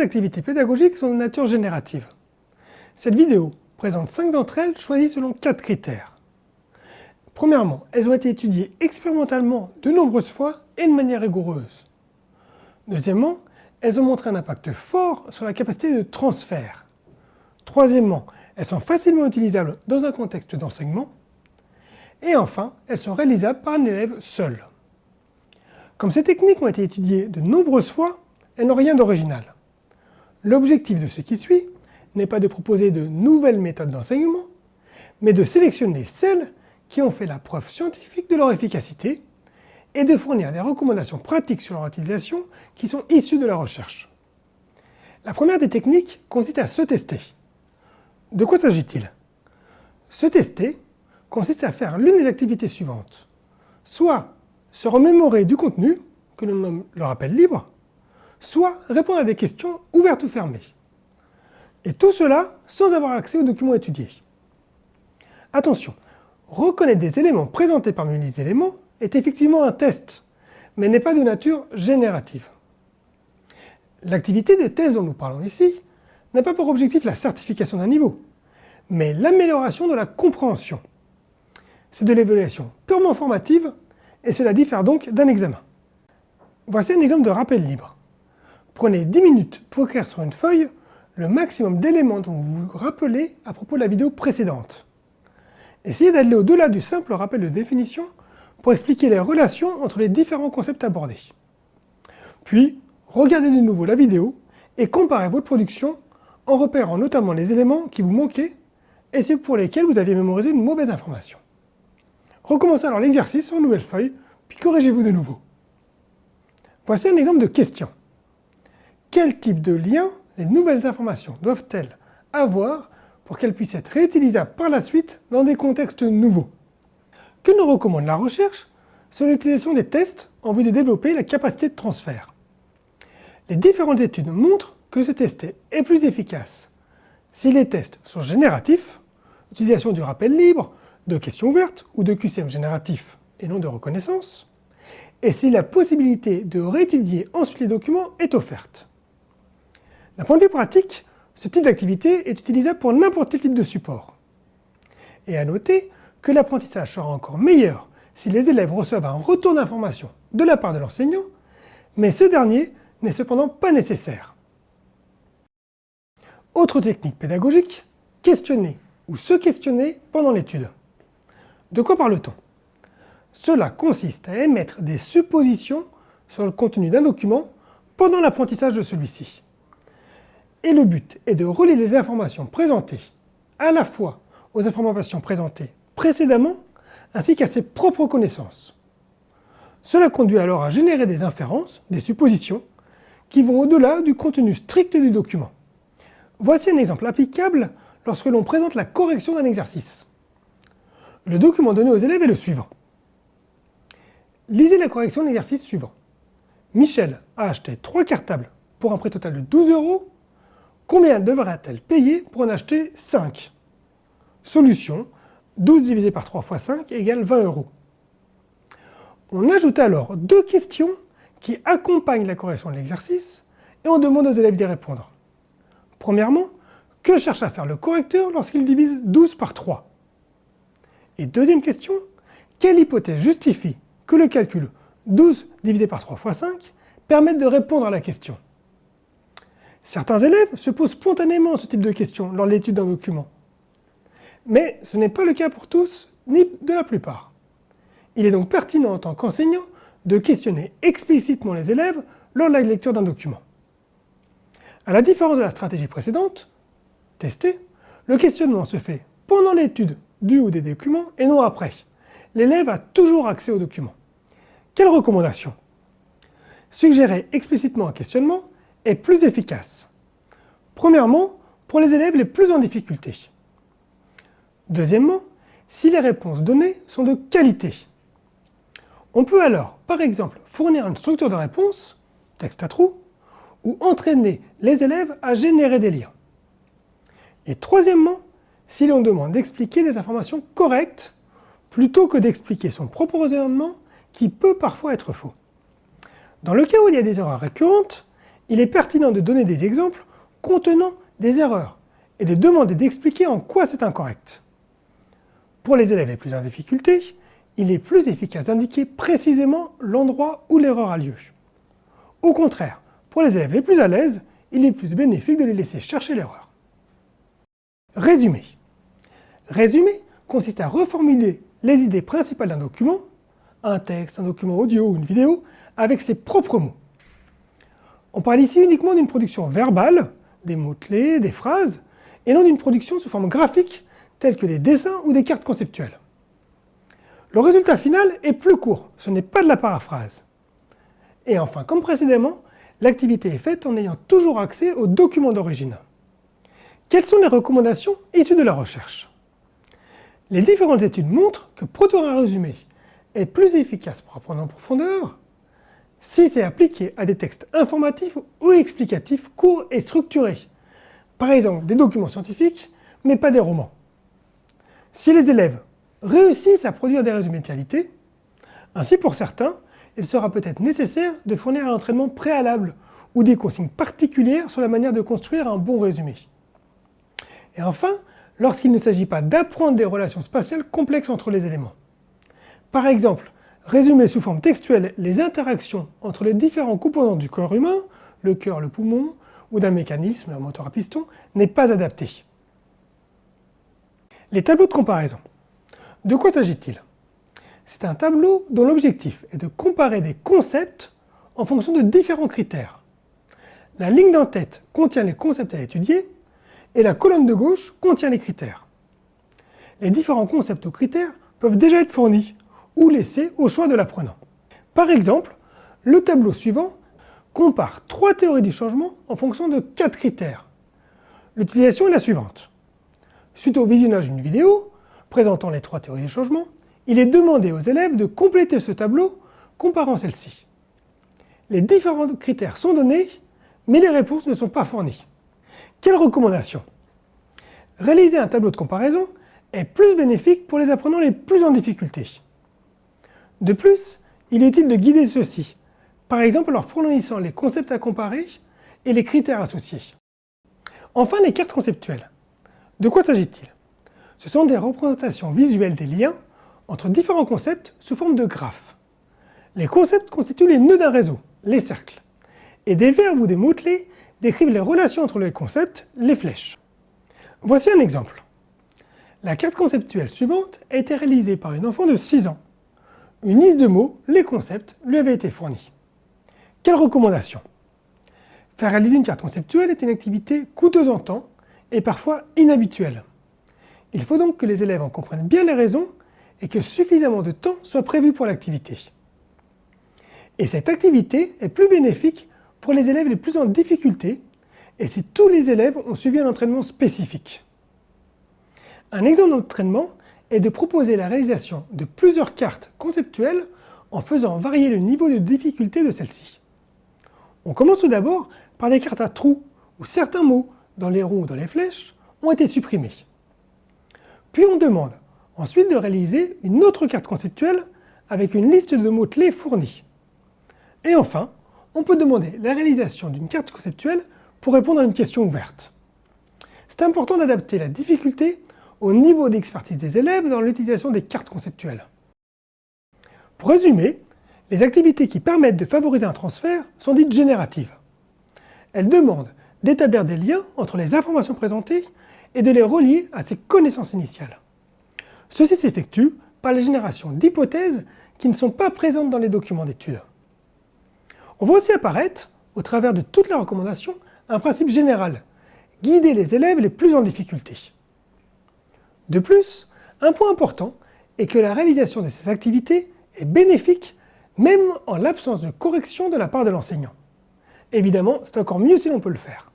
activités pédagogiques sont de nature générative. Cette vidéo présente 5 d'entre elles choisies selon 4 critères. Premièrement, elles ont été étudiées expérimentalement de nombreuses fois et de manière rigoureuse. Deuxièmement, elles ont montré un impact fort sur la capacité de transfert. Troisièmement, elles sont facilement utilisables dans un contexte d'enseignement. Et enfin, elles sont réalisables par un élève seul. Comme ces techniques ont été étudiées de nombreuses fois, elles n'ont rien d'original. L'objectif de ce qui suit n'est pas de proposer de nouvelles méthodes d'enseignement, mais de sélectionner celles qui ont fait la preuve scientifique de leur efficacité et de fournir des recommandations pratiques sur leur utilisation qui sont issues de la recherche. La première des techniques consiste à se tester. De quoi s'agit-il? Se tester consiste à faire l'une des activités suivantes. Soit se remémorer du contenu, que l'on nomme le libre, soit répondre à des questions ouvertes ou fermées. Et tout cela sans avoir accès aux documents étudiés. Attention, reconnaître des éléments présentés parmi une liste d'éléments est effectivement un test, mais n'est pas de nature générative. L'activité de thèse dont nous parlons ici n'a pas pour objectif la certification d'un niveau, mais l'amélioration de la compréhension. C'est de l'évaluation purement formative et cela diffère donc d'un examen. Voici un exemple de rappel libre. Prenez 10 minutes pour écrire sur une feuille le maximum d'éléments dont vous vous rappelez à propos de la vidéo précédente. Essayez d'aller au-delà du simple rappel de définition pour expliquer les relations entre les différents concepts abordés. Puis, regardez de nouveau la vidéo et comparez votre production en repérant notamment les éléments qui vous manquaient et ceux pour lesquels vous aviez mémorisé une mauvaise information. Recommencez alors l'exercice sur une nouvelle feuille, puis corrigez-vous de nouveau. Voici un exemple de question. Quel type de lien les nouvelles informations doivent-elles avoir pour qu'elles puissent être réutilisables par la suite dans des contextes nouveaux? Que nous recommande la recherche? Sur l'utilisation des tests en vue de développer la capacité de transfert. Les différentes études montrent que ce test est plus efficace si les tests sont génératifs, utilisation du rappel libre, de questions ouvertes ou de QCM génératif et non de reconnaissance, et si la possibilité de réétudier ensuite les documents est offerte. D'un point de vue pratique, ce type d'activité est utilisable pour n'importe quel type de support. Et à noter que l'apprentissage sera encore meilleur si les élèves reçoivent un retour d'information de la part de l'enseignant, mais ce dernier n'est cependant pas nécessaire. Autre technique pédagogique, questionner ou se questionner pendant l'étude. De quoi parle-t-on? Cela consiste à émettre des suppositions sur le contenu d'un document pendant l'apprentissage de celui-ci et le but est de relier les informations présentées à la fois aux informations présentées précédemment ainsi qu'à ses propres connaissances. Cela conduit alors à générer des inférences, des suppositions, qui vont au-delà du contenu strict du document. Voici un exemple applicable lorsque l'on présente la correction d'un exercice. Le document donné aux élèves est le suivant. Lisez la correction de l'exercice suivant. Michel a acheté trois cartables pour un prix total de 12 euros Combien devra-t-elle payer pour en acheter 5 Solution, 12 divisé par 3 fois 5 égale 20 euros. On ajoute alors deux questions qui accompagnent la correction de l'exercice et on demande aux élèves d'y répondre. Premièrement, que cherche à faire le correcteur lorsqu'il divise 12 par 3 Et deuxième question, quelle hypothèse justifie que le calcul 12 divisé par 3 fois 5 permette de répondre à la question? Certains élèves se posent spontanément ce type de questions lors de l'étude d'un document. Mais ce n'est pas le cas pour tous, ni de la plupart. Il est donc pertinent en tant qu'enseignant de questionner explicitement les élèves lors de la lecture d'un document. A la différence de la stratégie précédente, tester, le questionnement se fait pendant l'étude du ou des documents et non après. L'élève a toujours accès au document. Quelle recommandation? Suggérer explicitement un questionnement est plus efficace. Premièrement, pour les élèves les plus en difficulté. Deuxièmement, si les réponses données sont de qualité. On peut alors, par exemple, fournir une structure de réponse, texte à trous, ou entraîner les élèves à générer des liens. Et troisièmement, si l'on demande d'expliquer des informations correctes, plutôt que d'expliquer son propre raisonnement qui peut parfois être faux. Dans le cas où il y a des erreurs récurrentes, il est pertinent de donner des exemples contenant des erreurs et de demander d'expliquer en quoi c'est incorrect. Pour les élèves les plus en difficulté, il est plus efficace d'indiquer précisément l'endroit où l'erreur a lieu. Au contraire, pour les élèves les plus à l'aise, il est plus bénéfique de les laisser chercher l'erreur. Résumé. Résumé consiste à reformuler les idées principales d'un document, un texte, un document audio ou une vidéo, avec ses propres mots. On parle ici uniquement d'une production verbale, des mots-clés, des phrases, et non d'une production sous forme graphique, telle que des dessins ou des cartes conceptuelles. Le résultat final est plus court, ce n'est pas de la paraphrase. Et enfin, comme précédemment, l'activité est faite en ayant toujours accès au document d'origine. Quelles sont les recommandations issues de la recherche? Les différentes études montrent que produire un résumé est plus efficace pour apprendre en profondeur si c'est appliqué à des textes informatifs ou explicatifs courts et structurés, par exemple des documents scientifiques, mais pas des romans. Si les élèves réussissent à produire des résumés de qualité, ainsi pour certains, il sera peut-être nécessaire de fournir un entraînement préalable ou des consignes particulières sur la manière de construire un bon résumé. Et enfin, lorsqu'il ne s'agit pas d'apprendre des relations spatiales complexes entre les éléments. Par exemple, résumer sous forme textuelle les interactions entre les différents composants du corps humain, le cœur, le poumon, ou d'un mécanisme, un moteur à piston, n'est pas adapté. Les tableaux de comparaison. De quoi s'agit-il? C'est un tableau dont l'objectif est de comparer des concepts en fonction de différents critères. La ligne d'en-tête contient les concepts à étudier et la colonne de gauche contient les critères. Les différents concepts ou critères peuvent déjà être fournis ou laissés au choix de l'apprenant. Par exemple, le tableau suivant compare trois théories du changement en fonction de quatre critères. L'utilisation est la suivante. Suite au visionnage d'une vidéo présentant les trois théories du changement, il est demandé aux élèves de compléter ce tableau comparant celles-ci. Les différents critères sont donnés, mais les réponses ne sont pas fournies. Quelle recommandation? Réaliser un tableau de comparaison est plus bénéfique pour les apprenants les plus en difficulté. De plus, il est utile de guider ceux-ci, par exemple en leur fournissant les concepts à comparer et les critères associés? Enfin, les cartes conceptuelles. De quoi s'agit-il? Ce sont des représentations visuelles des liens entre différents concepts sous forme de graphes. Les concepts constituent les nœuds d'un réseau, les cercles, et des verbes ou des mots-clés décrivent les relations entre les concepts, les flèches. Voici un exemple. La carte conceptuelle suivante a été réalisée par une enfant de 6 ans. Une liste de mots, les concepts, lui avait été fournie. Quelle recommandation? Faire réaliser une carte conceptuelle est une activité coûteuse en temps et parfois inhabituelle. Il faut donc que les élèves en comprennent bien les raisons et que suffisamment de temps soit prévu pour l'activité. Et cette activité est plus bénéfique pour les élèves les plus en difficulté et si tous les élèves ont suivi un entraînement spécifique. Un exemple d'entraînement est de proposer la réalisation de plusieurs cartes conceptuelles en faisant varier le niveau de difficulté de celles-ci. On commence tout d'abord par des cartes à trous où certains mots dans les ronds ou dans les flèches ont été supprimés. Puis on demande ensuite de réaliser une autre carte conceptuelle avec une liste de mots-clés fournis. Et enfin, on peut demander la réalisation d'une carte conceptuelle pour répondre à une question ouverte. C'est important d'adapter la difficulté au niveau d'expertise des élèves dans l'utilisation des cartes conceptuelles. Pour résumer, les activités qui permettent de favoriser un transfert sont dites génératives. Elles demandent d'établir des liens entre les informations présentées et de les relier à ses connaissances initiales. Ceci s'effectue par la génération d'hypothèses qui ne sont pas présentes dans les documents d'études. On voit aussi apparaître, au travers de toutes les recommandations, un principe général, guider les élèves les plus en difficulté. De plus, un point important est que la réalisation de ces activités est bénéfique même en l'absence de correction de la part de l'enseignant. Évidemment, c'est encore mieux si l'on peut le faire.